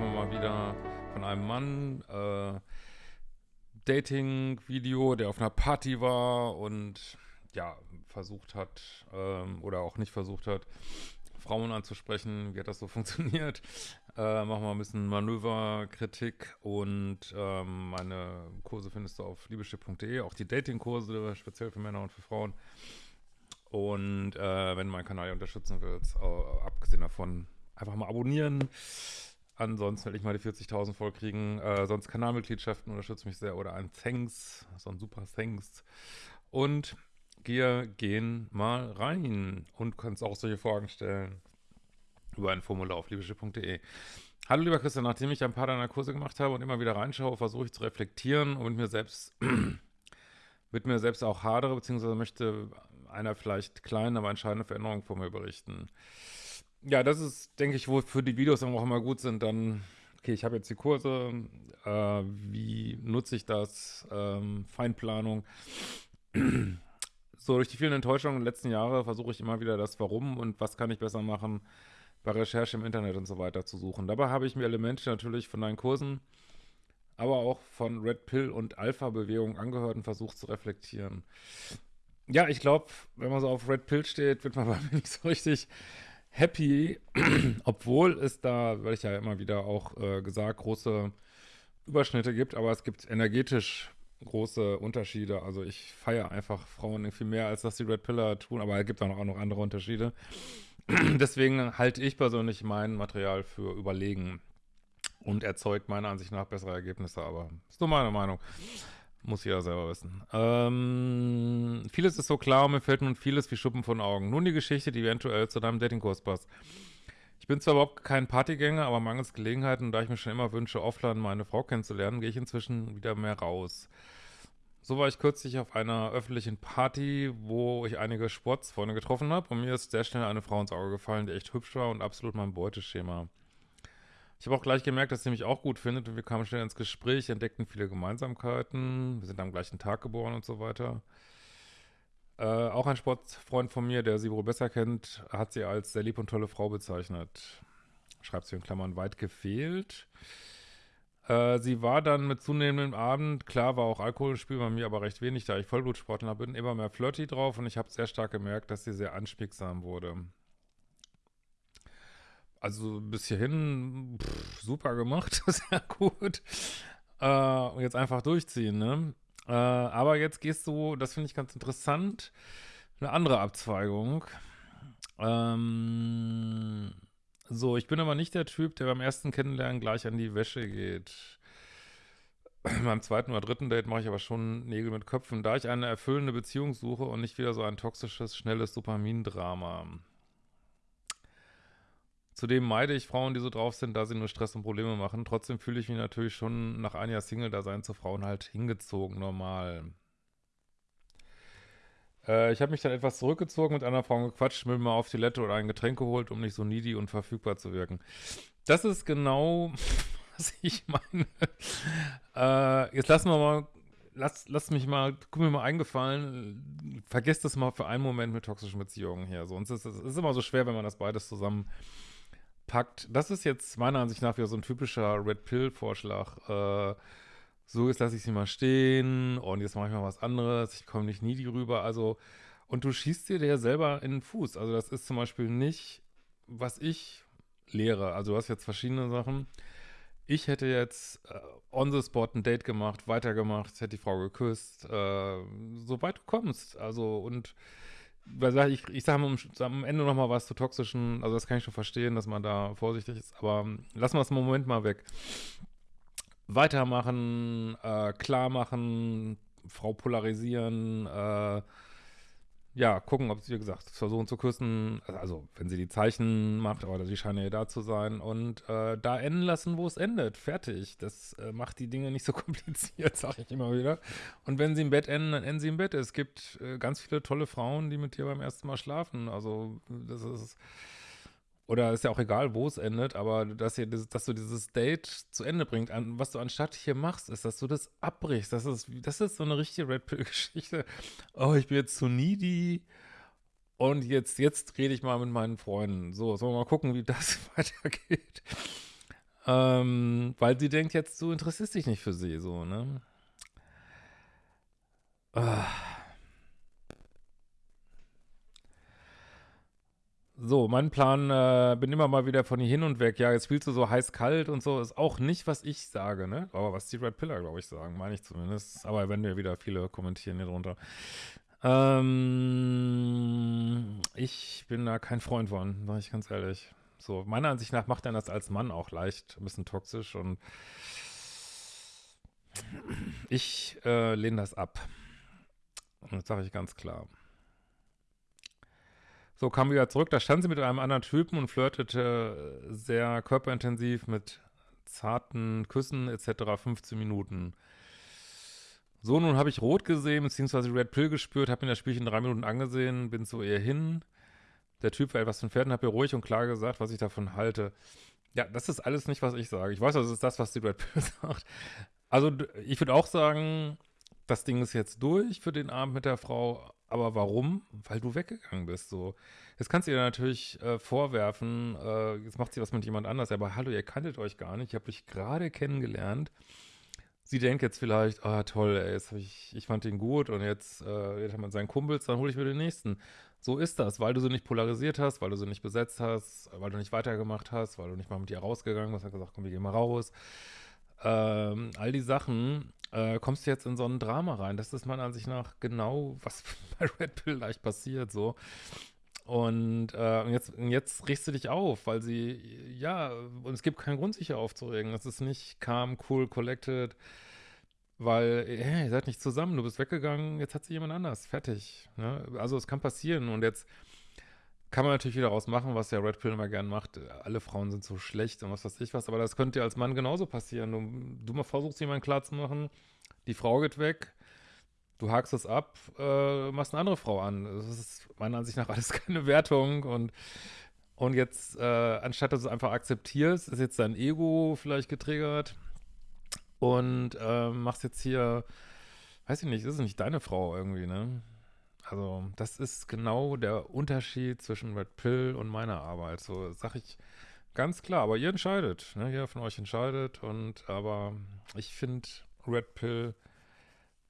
wir mal wieder von einem Mann äh, Dating-Video, der auf einer Party war und ja, versucht hat ähm, oder auch nicht versucht hat, Frauen anzusprechen. Wie hat das so funktioniert? Äh, machen wir ein bisschen Manöverkritik und ähm, meine Kurse findest du auf liebeschiff.de, auch die Dating-Kurse, speziell für Männer und für Frauen. Und äh, wenn du meinen Kanal unterstützen willst, äh, abgesehen davon, einfach mal abonnieren. Ansonsten will ich mal die 40.000 voll kriegen. Äh, sonst Kanalmitgliedschaften unterstützt mich sehr oder ein Thanks, so ein super Thanks. Und wir gehen mal rein und kannst auch solche Fragen stellen über ein Formular auf liebeschiff.de. Hallo lieber Christian, nachdem ich ein paar deiner Kurse gemacht habe und immer wieder reinschaue, versuche ich zu reflektieren und mit mir selbst mit mir selbst auch hadere, beziehungsweise möchte einer vielleicht kleinen, aber entscheidende Veränderung von mir berichten. Ja, das ist, denke ich, wo für die Videos auch immer gut sind, dann, okay, ich habe jetzt die Kurse, äh, wie nutze ich das, ähm, Feinplanung. so, durch die vielen Enttäuschungen den letzten Jahren versuche ich immer wieder das Warum und was kann ich besser machen, bei Recherche im Internet und so weiter zu suchen. Dabei habe ich mir Elemente natürlich von deinen Kursen, aber auch von Red Pill und Alpha-Bewegung angehört und versucht zu reflektieren. Ja, ich glaube, wenn man so auf Red Pill steht, wird man bei mir nicht so richtig happy, obwohl es da, werde ich ja immer wieder auch äh, gesagt, große Überschnitte gibt, aber es gibt energetisch große Unterschiede. Also ich feiere einfach Frauen irgendwie mehr, als dass die Red Pillar tun, aber es gibt auch noch andere Unterschiede. Deswegen halte ich persönlich mein Material für überlegen und erzeugt meiner Ansicht nach bessere Ergebnisse, aber ist nur meine Meinung. Muss ja selber wissen. Ähm, vieles ist so klar und mir fällt nun vieles wie Schuppen von Augen. Nun die Geschichte, die eventuell zu deinem Datingkurs passt. Ich bin zwar überhaupt kein Partygänger, aber mangels Gelegenheiten, da ich mir schon immer wünsche, offline meine Frau kennenzulernen, gehe ich inzwischen wieder mehr raus. So war ich kürzlich auf einer öffentlichen Party, wo ich einige Sportsfreunde getroffen habe und mir ist sehr schnell eine Frau ins Auge gefallen, die echt hübsch war und absolut mein Beuteschema. Ich habe auch gleich gemerkt, dass sie mich auch gut findet und wir kamen schnell ins Gespräch, entdeckten viele Gemeinsamkeiten, wir sind am gleichen Tag geboren und so weiter. Äh, auch ein Sportfreund von mir, der sie wohl besser kennt, hat sie als sehr lieb und tolle Frau bezeichnet. Schreibt sie in Klammern weit gefehlt. Äh, sie war dann mit zunehmendem Abend, klar war auch Alkohol im Spiel bei mir, aber recht wenig, da ich Vollblutsportler bin, immer mehr flirty drauf und ich habe sehr stark gemerkt, dass sie sehr anspiegsam wurde. Also bis hierhin pff, super gemacht, sehr gut. Äh, jetzt einfach durchziehen, ne? Äh, aber jetzt gehst du, das finde ich ganz interessant, eine andere Abzweigung. Ähm, so, ich bin aber nicht der Typ, der beim ersten Kennenlernen gleich an die Wäsche geht. beim zweiten oder dritten Date mache ich aber schon Nägel mit Köpfen, da ich eine erfüllende Beziehung suche und nicht wieder so ein toxisches, schnelles Dopamindrama. Zudem meide ich Frauen, die so drauf sind, da sie nur Stress und Probleme machen. Trotzdem fühle ich mich natürlich schon nach einem Jahr Single-Dasein zu Frauen halt hingezogen, normal. Äh, ich habe mich dann etwas zurückgezogen, mit einer Frau gequatscht, mir mal auf die Lette oder ein Getränk geholt, um nicht so needy und verfügbar zu wirken. Das ist genau, was ich meine. Äh, jetzt lassen wir mal lass, lass mich mal, guck mir mal eingefallen, vergesst das mal für einen Moment mit toxischen Beziehungen hier. Sonst ist es immer so schwer, wenn man das beides zusammen packt. Das ist jetzt meiner Ansicht nach wieder so ein typischer Red Pill-Vorschlag. Äh, so, jetzt lasse ich sie mal stehen und jetzt mache ich mal was anderes. Ich komme nicht nie die rüber. Also, und du schießt dir ja selber in den Fuß. Also, das ist zum Beispiel nicht, was ich lehre. Also, du hast jetzt verschiedene Sachen. Ich hätte jetzt äh, on the spot ein Date gemacht, weitergemacht, hätte die Frau geküsst, äh, so du kommst. Also, und ich, ich sage am Ende noch mal was zu toxischen, also das kann ich schon verstehen, dass man da vorsichtig ist, aber lassen wir es im Moment mal weg. Weitermachen, äh, klar machen, Frau polarisieren, äh, ja, gucken, ob sie, wie gesagt, versuchen zu küssen, also wenn sie die Zeichen macht, aber sie scheinen ja da zu sein und äh, da enden lassen, wo es endet, fertig. Das äh, macht die Dinge nicht so kompliziert, sage ich immer wieder. Und wenn sie im Bett enden, dann enden sie im Bett. Es gibt äh, ganz viele tolle Frauen, die mit dir beim ersten Mal schlafen, also das ist oder ist ja auch egal, wo es endet, aber dass, ihr, dass du dieses Date zu Ende bringt, an, was du anstatt hier machst, ist, dass du das abbrichst. Das ist, das ist so eine richtige Red Pill-Geschichte. Oh, ich bin jetzt zu needy und jetzt, jetzt rede ich mal mit meinen Freunden. So, sollen wir mal gucken, wie das weitergeht. Ähm, weil sie denkt jetzt, du interessierst dich nicht für sie, so, ne? Ah. So, mein Plan, äh, bin immer mal wieder von hier hin und weg. Ja, jetzt spielst du so heiß-kalt und so, ist auch nicht, was ich sage, ne? Aber was die Red Pillar, glaube ich, sagen, meine ich zumindest. Aber wenn wir wieder viele kommentieren hier drunter. Ähm, ich bin da kein Freund von, sage ich ganz ehrlich. So, meiner Ansicht nach macht er das als Mann auch leicht, ein bisschen toxisch und ich äh, lehne das ab. Und das sage ich ganz klar. So, kam wieder zurück, da stand sie mit einem anderen Typen und flirtete sehr körperintensiv mit zarten Küssen etc. 15 Minuten. So, nun habe ich rot gesehen, beziehungsweise Red Pill gespürt, habe mir das Spielchen drei Minuten angesehen, bin so eher hin. Der Typ war etwas entfernt und habe mir ruhig und klar gesagt, was ich davon halte. Ja, das ist alles nicht, was ich sage. Ich weiß, das ist das, was die Red Pill sagt. Also, ich würde auch sagen, das Ding ist jetzt durch für den Abend mit der Frau, aber warum? Weil du weggegangen bist, so. Jetzt kannst du ihr natürlich äh, vorwerfen, äh, jetzt macht sie was mit jemand anders, aber hallo, ihr kanntet euch gar nicht, ich habe euch gerade kennengelernt. Sie denkt jetzt vielleicht, ah toll, ey, jetzt ich, ich fand ihn gut und jetzt, äh, jetzt hat man seinen Kumpels, dann hole ich mir den nächsten. So ist das, weil du sie nicht polarisiert hast, weil du sie nicht besetzt hast, weil du nicht weitergemacht hast, weil du nicht mal mit ihr rausgegangen bist, hast gesagt, komm, wir gehen mal raus. Ähm, all die Sachen, äh, kommst du jetzt in so ein Drama rein. Das ist meiner Ansicht nach genau, was bei Red Pill leicht passiert, so. Und äh, jetzt, jetzt riechst du dich auf, weil sie, ja, und es gibt keinen Grund, sich hier aufzuregen. Das ist nicht calm, cool, collected, weil, hey, ihr seid nicht zusammen, du bist weggegangen, jetzt hat sie jemand anders, fertig. Ne? Also es kann passieren und jetzt kann man natürlich wieder rausmachen, was der Red Pill immer gern macht. Alle Frauen sind so schlecht und was weiß ich was, aber das könnte dir als Mann genauso passieren. Du, du versuchst jemanden klarzumachen, die Frau geht weg, du hakst es ab, äh, machst eine andere Frau an. Das ist meiner Ansicht nach alles keine Wertung und und jetzt, äh, anstatt dass du es einfach akzeptierst, ist jetzt dein Ego vielleicht getriggert und äh, machst jetzt hier, weiß ich nicht, ist es nicht deine Frau irgendwie, ne? Also, das ist genau der Unterschied zwischen Red Pill und meiner Arbeit. So sag ich ganz klar, aber ihr entscheidet, ne? Jeder von euch entscheidet und aber ich finde Red Pill,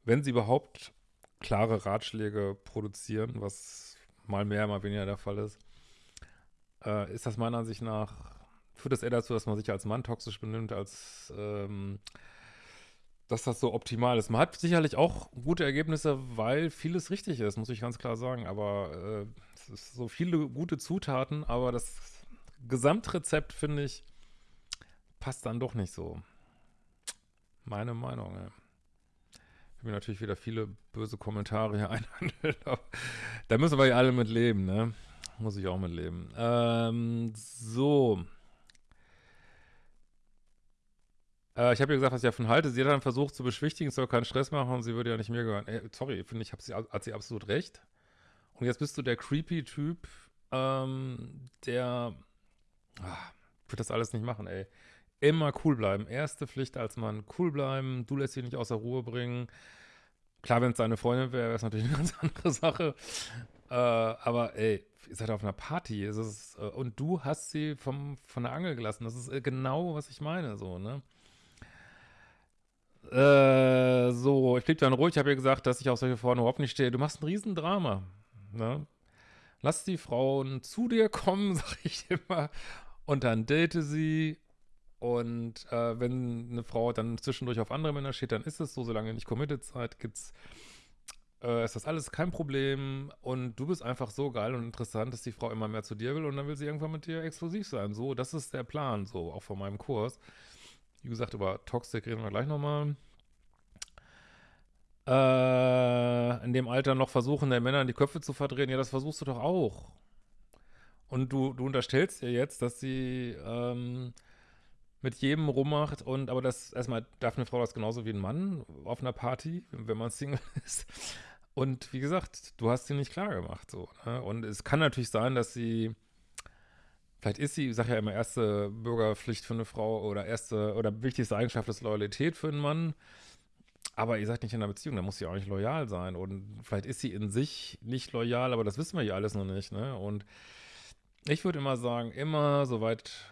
wenn sie überhaupt klare Ratschläge produzieren, was mal mehr, mal weniger der Fall ist, äh, ist das meiner Ansicht nach, führt das eher dazu, dass man sich als Mann toxisch benimmt, als ähm, dass das so optimal ist. Man hat sicherlich auch gute Ergebnisse, weil vieles richtig ist, muss ich ganz klar sagen. Aber äh, es ist so viele gute Zutaten, aber das Gesamtrezept, finde ich, passt dann doch nicht so. Meine Meinung, ja. Ich habe mir natürlich wieder viele böse Kommentare hier einhandelt. da müssen wir ja alle mit leben, ne? Muss ich auch mit leben. Ähm, so. Äh, ich habe ihr gesagt, was ich davon halte. Sie hat dann versucht zu beschwichtigen, es soll keinen Stress machen und sie würde ja nicht mir gehören. Ey, sorry, finde ich, sie, hat sie absolut recht. Und jetzt bist du der creepy Typ, ähm, der ach, wird das alles nicht machen, ey. Immer cool bleiben. Erste Pflicht als Mann, cool bleiben. Du lässt sie nicht außer Ruhe bringen. Klar, wenn es deine Freundin wäre, wäre es natürlich eine ganz andere Sache. Äh, aber ey, ihr seid auf einer Party. Ist, äh, und du hast sie vom, von der Angel gelassen. Das ist äh, genau, was ich meine, so, ne? Äh, so, ich blieb dann ruhig, ich habe ihr gesagt, dass ich auf solche Frauen überhaupt nicht stehe. Du machst ein Riesendrama, ne? Lass die Frauen zu dir kommen, sag ich immer, und dann date sie. Und äh, wenn eine Frau dann zwischendurch auf andere Männer steht, dann ist es so, solange nicht committed seid, gibt's, äh, ist das alles kein Problem. Und du bist einfach so geil und interessant, dass die Frau immer mehr zu dir will und dann will sie irgendwann mit dir exklusiv sein. So, das ist der Plan, so, auch von meinem Kurs. Wie gesagt, über Toxic reden wir gleich nochmal. Äh, in dem Alter noch versuchen, der Männer in die Köpfe zu verdrehen. Ja, das versuchst du doch auch. Und du, du unterstellst ihr jetzt, dass sie ähm, mit jedem rummacht und aber das erstmal darf eine Frau das genauso wie ein Mann auf einer Party, wenn man Single ist. Und wie gesagt, du hast sie nicht klar gemacht so. Ne? Und es kann natürlich sein, dass sie Vielleicht ist sie, ich sage ja immer, erste Bürgerpflicht für eine Frau oder erste oder wichtigste Eigenschaft ist Loyalität für einen Mann. Aber ihr seid nicht in einer Beziehung, da muss sie auch nicht loyal sein. Und vielleicht ist sie in sich nicht loyal, aber das wissen wir ja alles noch nicht. Ne? Und ich würde immer sagen, immer soweit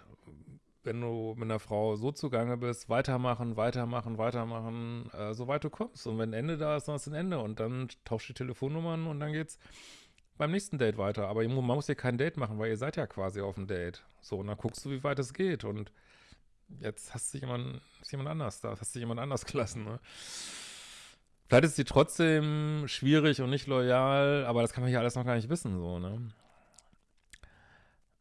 wenn du mit einer Frau so zugange bist, weitermachen, weitermachen, weitermachen, äh, soweit du kommst. Und wenn ein Ende da ist, dann ist ein Ende. Und dann tauscht die Telefonnummern und dann geht's beim nächsten Date weiter. Aber man muss ja kein Date machen, weil ihr seid ja quasi auf dem Date. So, und dann guckst du, wie weit es geht. Und jetzt hast du jemand, ist jemand anders da, hast du jemand anders gelassen, ne? Vielleicht ist sie trotzdem schwierig und nicht loyal, aber das kann man hier alles noch gar nicht wissen, so, ne?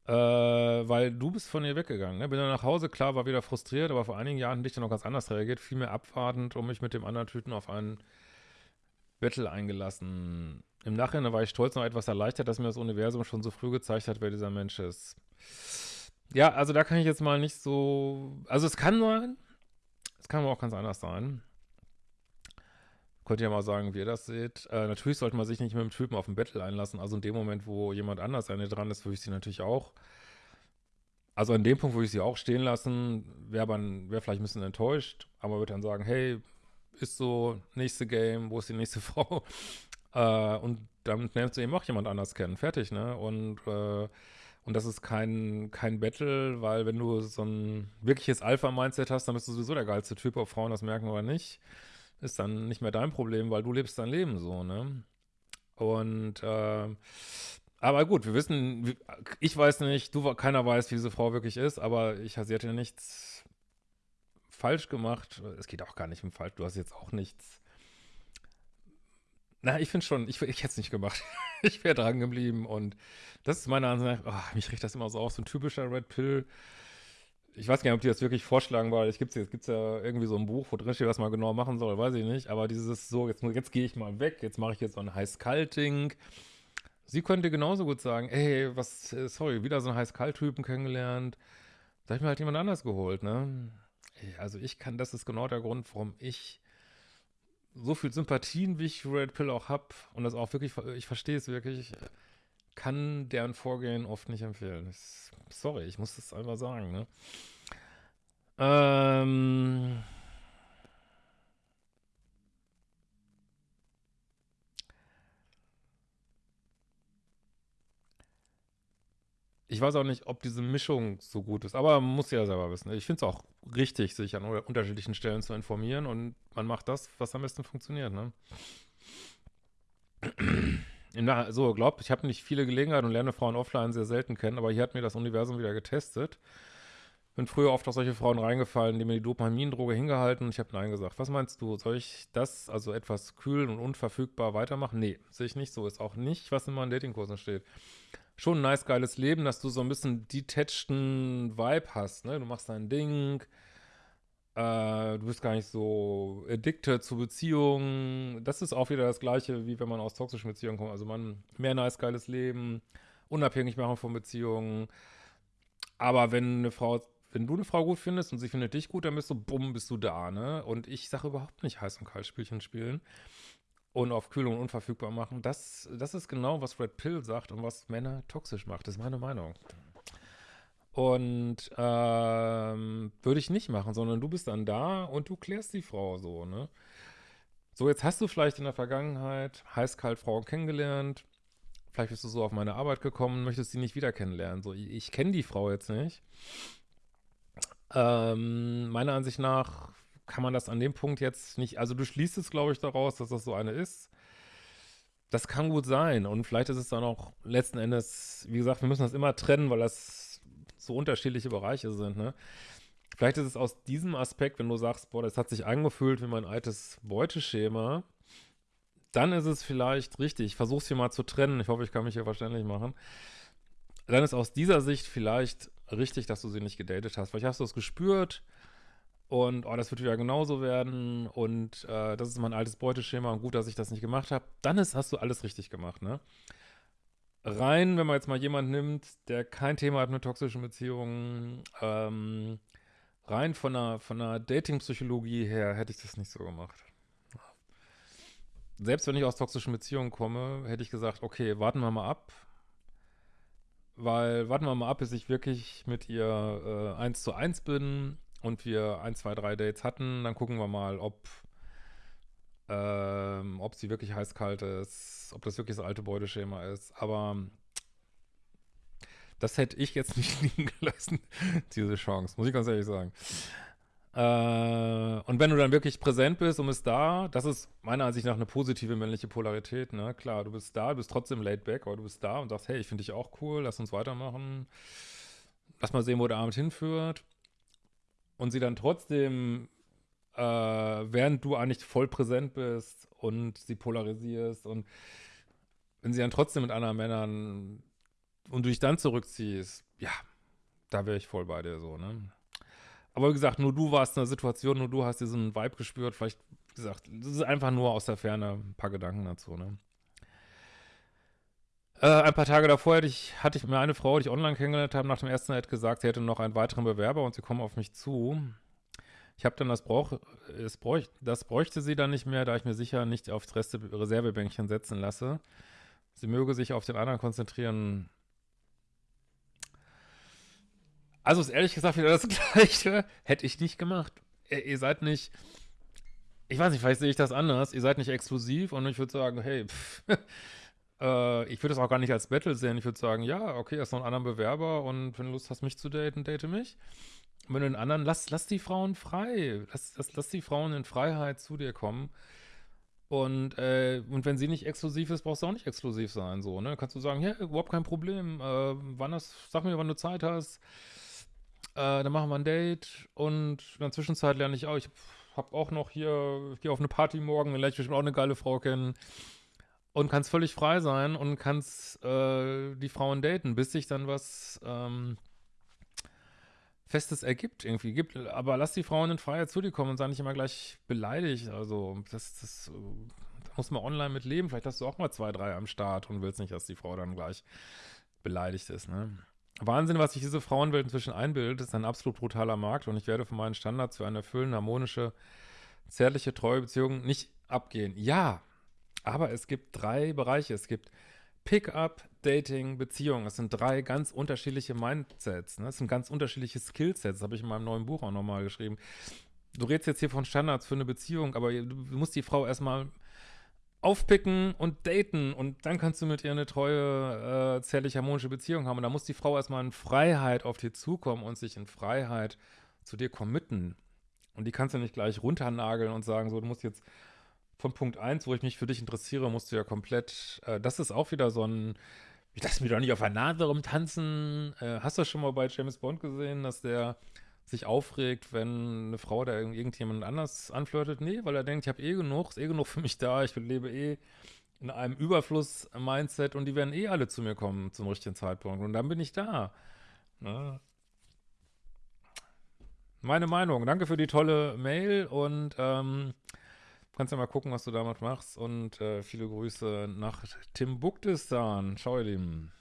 Äh, weil du bist von ihr weggegangen, ne? Bin dann nach Hause, klar, war wieder frustriert, aber vor einigen Jahren dich dann noch ganz anders reagiert, viel mehr abwartend und mich mit dem anderen Typen auf einen Battle eingelassen. Im Nachhinein war ich stolz noch etwas erleichtert, dass mir das Universum schon so früh gezeigt hat, wer dieser Mensch ist. Ja, also da kann ich jetzt mal nicht so. Also es kann sein, es kann aber auch ganz anders sein. Könnt ihr ja mal sagen, wie ihr das seht. Äh, natürlich sollte man sich nicht mit dem Typen auf ein Battle einlassen. Also in dem Moment, wo jemand anders an dran ist, würde ich sie natürlich auch. Also an dem Punkt würde ich sie auch stehen lassen. Wäre wär vielleicht ein bisschen enttäuscht, aber würde dann sagen, hey, ist so, nächste Game, wo ist die nächste Frau? Äh, und dann lernst du eben auch jemand anders kennen. Fertig, ne? Und, äh, und das ist kein, kein Battle, weil wenn du so ein wirkliches Alpha-Mindset hast, dann bist du sowieso der geilste Typ, ob Frauen das merken oder nicht ist dann nicht mehr dein Problem, weil du lebst dein Leben so, ne? Und, äh, aber gut, wir wissen, ich weiß nicht, du, keiner weiß, wie diese Frau wirklich ist, aber ich, sie hat ja nichts falsch gemacht. Es geht auch gar nicht um falsch, du hast jetzt auch nichts. Na, ich finde schon, ich, ich hätte es nicht gemacht. ich wäre dran geblieben und das ist meine Ansicht, oh, mich riecht das immer so auf, so ein typischer Red Pill ich weiß gar nicht, ob die das wirklich vorschlagen, weil es gibt ja irgendwie so ein Buch, wo drin steht, was man genau machen soll, weiß ich nicht. Aber dieses so, jetzt, jetzt gehe ich mal weg, jetzt mache ich jetzt so ein Heiß-Kalt-Ding. Sie könnte genauso gut sagen, ey, was, äh, sorry, wieder so einen Heiß-Kalt-Typen kennengelernt. Da habe ich mir halt jemand anders geholt, ne? Also ich kann, das ist genau der Grund, warum ich so viel Sympathien, wie ich Red Pill auch habe und das auch wirklich, ich verstehe es wirklich, kann deren Vorgehen oft nicht empfehlen. sorry, ich muss das einfach sagen, ne? Ähm. Ich weiß auch nicht, ob diese Mischung so gut ist, aber man muss ja selber wissen. Ich finde es auch richtig, sich an unterschiedlichen Stellen zu informieren und man macht das, was am besten funktioniert, ne? Na, so, glaubt, ich habe nicht viele Gelegenheiten und lerne Frauen offline sehr selten kennen, aber hier hat mir das Universum wieder getestet. Bin früher oft auf solche Frauen reingefallen, die mir die Dopamin-Droge hingehalten und ich habe Nein gesagt. Was meinst du? Soll ich das, also etwas kühl und unverfügbar weitermachen? Nee, sehe ich nicht so. Ist auch nicht, was in meinen Datingkursen steht. Schon ein nice, geiles Leben, dass du so ein bisschen detacheden Vibe hast, ne? Du machst dein Ding, äh, du bist gar nicht so addicted zu Beziehungen. Das ist auch wieder das Gleiche, wie wenn man aus toxischen Beziehungen kommt. Also man, mehr nice, geiles Leben, unabhängig machen von Beziehungen. Aber wenn eine Frau, wenn du eine Frau gut findest und sie findet dich gut, dann bist du, bumm, bist du da, ne? Und ich sage überhaupt nicht heiß und kalt Spielchen spielen und auf Kühlung unverfügbar machen. Das, das ist genau, was Red Pill sagt und was Männer toxisch macht. Das ist meine Meinung. Und ähm, würde ich nicht machen, sondern du bist dann da und du klärst die Frau so, ne? So, jetzt hast du vielleicht in der Vergangenheit heiß-kalt Frauen kennengelernt. Vielleicht bist du so auf meine Arbeit gekommen, möchtest sie nicht wieder kennenlernen. So, ich, ich kenne die Frau jetzt nicht. Ähm, meiner Ansicht nach kann man das an dem Punkt jetzt nicht, also du schließt es, glaube ich, daraus, dass das so eine ist. Das kann gut sein. Und vielleicht ist es dann auch letzten Endes, wie gesagt, wir müssen das immer trennen, weil das so unterschiedliche Bereiche sind, ne? Vielleicht ist es aus diesem Aspekt, wenn du sagst, boah, das hat sich angefühlt wie mein altes Beuteschema, dann ist es vielleicht richtig. Ich versuche es hier mal zu trennen. Ich hoffe, ich kann mich hier verständlich machen. Dann ist aus dieser Sicht vielleicht richtig, dass du sie nicht gedatet hast. Vielleicht hast du es gespürt und oh, das wird wieder genauso werden und äh, das ist mein altes Beuteschema und gut, dass ich das nicht gemacht habe. Dann ist, hast du alles richtig gemacht, ne? rein, wenn man jetzt mal jemanden nimmt, der kein Thema hat mit toxischen Beziehungen, ähm, rein von einer, von einer Dating-Psychologie her hätte ich das nicht so gemacht. Selbst wenn ich aus toxischen Beziehungen komme, hätte ich gesagt, okay, warten wir mal ab. Weil, warten wir mal ab, bis ich wirklich mit ihr äh, eins zu eins bin und wir ein, zwei, drei Dates hatten. Dann gucken wir mal, ob ähm, ob sie wirklich heiß-kalt ist, ob das wirklich das alte Beuteschema ist. Aber Das hätte ich jetzt nicht liegen gelassen, diese Chance, muss ich ganz ehrlich sagen. Äh, und wenn du dann wirklich präsent bist und bist da, das ist meiner Ansicht nach eine positive männliche Polarität, ne? Klar, du bist da, du bist trotzdem laid back, aber du bist da und sagst, hey, ich finde dich auch cool, lass uns weitermachen. Lass mal sehen, wo der Abend hinführt. Und sie dann trotzdem, äh, während du eigentlich voll präsent bist und sie polarisierst und wenn sie dann trotzdem mit anderen Männern und du dich dann zurückziehst, ja, da wäre ich voll bei dir so, ne? Aber wie gesagt, nur du warst in der Situation, nur du hast diesen Vibe gespürt. Vielleicht, wie gesagt, das ist einfach nur aus der Ferne ein paar Gedanken dazu, ne? Äh, ein paar Tage davor hatte ich, hatte ich mir eine Frau, die ich online kennengelernt habe, nach dem ersten Date gesagt, sie hätte noch einen weiteren Bewerber und sie kommen auf mich zu. Ich habe dann das, brauch, es bräuch, das bräuchte sie dann nicht mehr, da ich mir sicher nicht aufs Reste Reservebänkchen setzen lasse. Sie möge sich auf den anderen konzentrieren, Also ist ehrlich gesagt wieder das Gleiche. Hätte ich nicht gemacht. Ihr, ihr seid nicht, ich weiß nicht, vielleicht sehe ich das anders. Ihr seid nicht exklusiv und ich würde sagen, hey, pff, äh, ich würde es auch gar nicht als Battle sehen. Ich würde sagen, ja, okay, hast noch einen anderen Bewerber und wenn du Lust hast, mich zu daten, date mich. Und wenn du den anderen, lass, lass die Frauen frei. Lass, lass, lass die Frauen in Freiheit zu dir kommen. Und, äh, und wenn sie nicht exklusiv ist, brauchst du auch nicht exklusiv sein, so, ne? Kannst du sagen, ja, überhaupt kein Problem, äh, wann das, sag mir, wann du Zeit hast, äh, dann machen wir ein Date und in der Zwischenzeit lerne ich auch, ich habe auch noch hier, ich gehe auf eine Party morgen, dann lerne ich bestimmt auch eine geile Frau kennen und kannst völlig frei sein und kannst äh, die Frauen daten, bis sich dann was ähm, Festes ergibt irgendwie. Gibt, aber lass die Frauen in Freiheit zu dir kommen und sei nicht immer gleich beleidigt. Also das, das da muss man online mit leben. Vielleicht hast du auch mal zwei, drei am Start und willst nicht, dass die Frau dann gleich beleidigt ist, ne? Wahnsinn, was sich diese Frauenwelt inzwischen einbildet, ist ein absolut brutaler Markt und ich werde von meinen Standards für eine erfüllende, harmonische, zärtliche, treue Beziehung nicht abgehen. Ja, aber es gibt drei Bereiche. Es gibt Pickup, Dating, Beziehung. Das sind drei ganz unterschiedliche Mindsets. Ne? Das sind ganz unterschiedliche Skillsets. Das habe ich in meinem neuen Buch auch nochmal geschrieben. Du redest jetzt hier von Standards für eine Beziehung, aber du musst die Frau erstmal aufpicken und daten und dann kannst du mit ihr eine treue, äh, zärtlich harmonische Beziehung haben. Und da muss die Frau erstmal in Freiheit auf dir zukommen und sich in Freiheit zu dir committen. Und die kannst du nicht gleich runternageln und sagen, so, du musst jetzt von Punkt 1, wo ich mich für dich interessiere, musst du ja komplett, äh, das ist auch wieder so ein, ich lasse mich doch nicht auf einer Nase rumtanzen. Äh, hast du das schon mal bei James Bond gesehen, dass der sich aufregt, wenn eine Frau da irgendjemand anders anflirtet. Nee, weil er denkt, ich habe eh genug, ist eh genug für mich da, ich lebe eh in einem Überfluss-Mindset und die werden eh alle zu mir kommen zum richtigen Zeitpunkt und dann bin ich da. Ne? Meine Meinung. Danke für die tolle Mail und ähm, kannst ja mal gucken, was du damit machst und äh, viele Grüße nach Timbuktistan. Ciao, ihr Lieben.